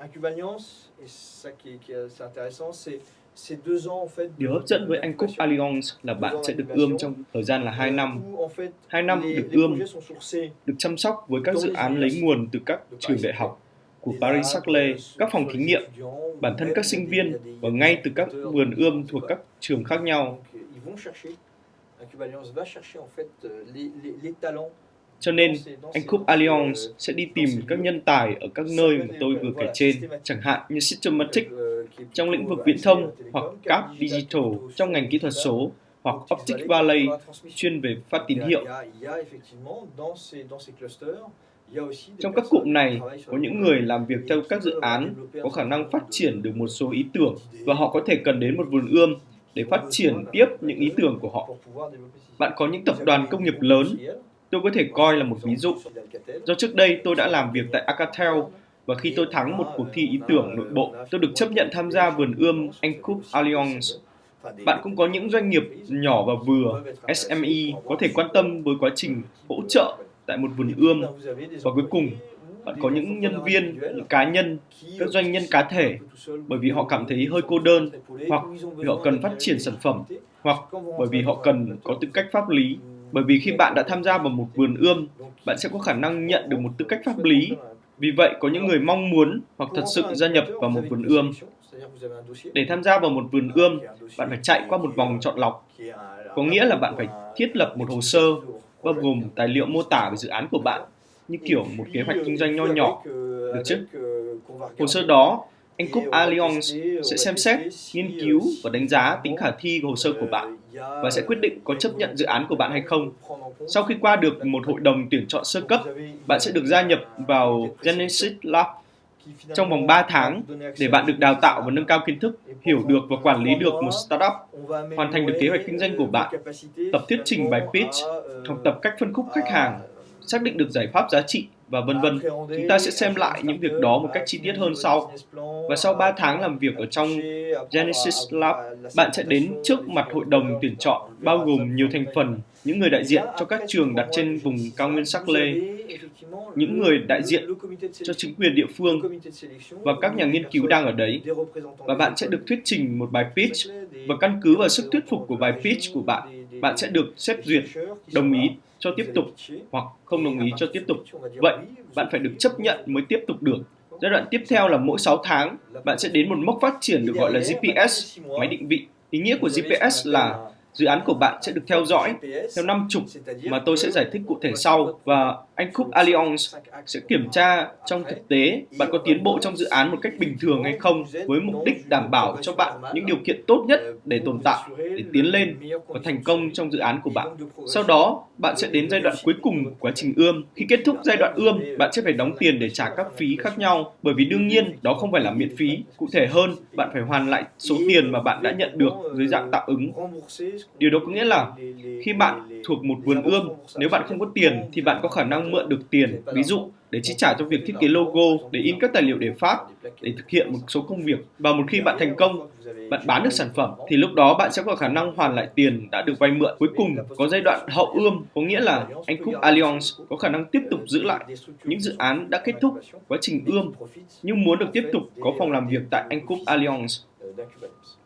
Incube Alliance, et ça qui est, qui est intéressant, c'est c'est deux ans en fait. de- Điều hấp dẫn với Anh Cúc. Alliance là bạn sẽ được ươm trong thời gian là 2 năm, Où, en fait, 2 năm được ươm, được chăm sóc với các dự án lấy nguồn từ các trường đại học của des Paris labs, Saclay, sur- các phòng thí nghiệm, bản thân các sinh viên và ngay từ các vườn ươm thuộc các trường khác nhau. Euh, Alliance va chercher en fait euh, les, les, les talents. Cho nên, Anh ces- Allianz sẽ đi tìm các nhân tài ở các nơi mà tôi vừa kể trên, chẳng hạn như Systematic trong lĩnh vực viễn thông hoặc Cap Digital trong ngành kỹ thuật số hoặc Optic Valley chuyên về phát tín hiệu. Trong các cụm này có những người làm việc theo các dự án có khả năng phát triển được một số ý tưởng và họ có thể cần đến một vườn ươm để phát triển tiếp những ý tưởng của họ. Bạn có những tập đoàn công nghiệp lớn tôi có thể coi là một ví dụ. Do trước đây tôi đã làm việc tại Acatel và khi tôi thắng một cuộc thi ý tưởng nội bộ, tôi được chấp nhận tham gia vườn ươm Anh Cup Alliance. Bạn cũng có những doanh nghiệp nhỏ và vừa, SME, có thể quan tâm với quá trình hỗ trợ tại một vườn ươm. Và cuối cùng, bạn có những nhân viên, những cá nhân, các doanh nhân cá thể, bởi vì họ cảm thấy hơi cô đơn, hoặc vì họ cần phát triển sản phẩm, hoặc bởi vì họ cần có tư cách pháp lý. Bởi vì khi bạn đã tham gia vào một vườn ươm, bạn sẽ có khả năng nhận được một tư cách pháp lý. Vì vậy, có những người mong muốn hoặc thật sự gia nhập vào một vườn ươm. Để tham gia vào một vườn ươm, bạn phải chạy qua một vòng chọn lọc, có nghĩa là bạn phải thiết lập một hồ sơ bao gồm tài liệu mô tả về dự án của bạn, như kiểu một kế hoạch kinh doanh nho nhỏ. Được chứ? Hồ sơ đó, anh Cúc Allianz sẽ xem xét, nghiên cứu và đánh giá tính khả thi của hồ sơ của bạn và sẽ quyết định có chấp nhận dự án của bạn hay không. Sau khi qua được một hội đồng tuyển chọn sơ cấp, bạn sẽ được gia nhập vào Genesis Lab trong vòng 3 tháng để bạn được đào tạo và nâng cao kiến thức, hiểu được và quản lý được một startup, hoàn thành được kế hoạch kinh doanh của bạn, tập thuyết trình bài pitch, học tập cách phân khúc khách hàng, xác định được giải pháp giá trị và vân vân. Chúng ta sẽ xem lại những việc đó một cách chi tiết hơn sau. Và sau 3 tháng làm việc ở trong Genesis Lab, bạn sẽ đến trước mặt hội đồng tuyển chọn bao gồm nhiều thành phần, những người đại diện cho các trường đặt trên vùng cao nguyên sắc lê, những người đại diện cho chính quyền địa phương và các nhà nghiên cứu đang ở đấy. Và bạn sẽ được thuyết trình một bài pitch và căn cứ vào sức thuyết phục của bài pitch của bạn, bạn sẽ được xét duyệt, đồng ý cho tiếp tục hoặc không đồng ý cho tiếp tục. Vậy, bạn phải được chấp nhận mới tiếp tục được. Giai đoạn tiếp theo là mỗi 6 tháng, bạn sẽ đến một mốc phát triển được gọi là GPS, máy định vị. Ý nghĩa của GPS là dự án của bạn sẽ được theo dõi theo năm chục mà tôi sẽ giải thích cụ thể sau và anh Cook Alliance sẽ kiểm tra trong thực tế bạn có tiến bộ trong dự án một cách bình thường hay không với mục đích đảm bảo cho bạn những điều kiện tốt nhất để tồn tại, để tiến lên và thành công trong dự án của bạn. Sau đó, bạn sẽ đến giai đoạn cuối cùng của quá trình ươm. Khi kết thúc giai đoạn ươm, bạn sẽ phải đóng tiền để trả các phí khác nhau bởi vì đương nhiên đó không phải là miễn phí. Cụ thể hơn, bạn phải hoàn lại số tiền mà bạn đã nhận được dưới dạng tạm ứng. Điều đó có nghĩa là khi bạn thuộc một vườn ươm, nếu bạn không có tiền thì bạn có khả năng mượn được tiền, ví dụ để chi trả cho việc thiết kế logo, để in các tài liệu để phát, để thực hiện một số công việc. Và một khi bạn thành công, bạn bán được sản phẩm, thì lúc đó bạn sẽ có khả năng hoàn lại tiền đã được vay mượn. Cuối cùng, có giai đoạn hậu ươm, có nghĩa là anh Cook Alliance có khả năng tiếp tục giữ lại những dự án đã kết thúc quá trình ươm, nhưng muốn được tiếp tục có phòng làm việc tại anh Cook Alliance. d'Incubalance.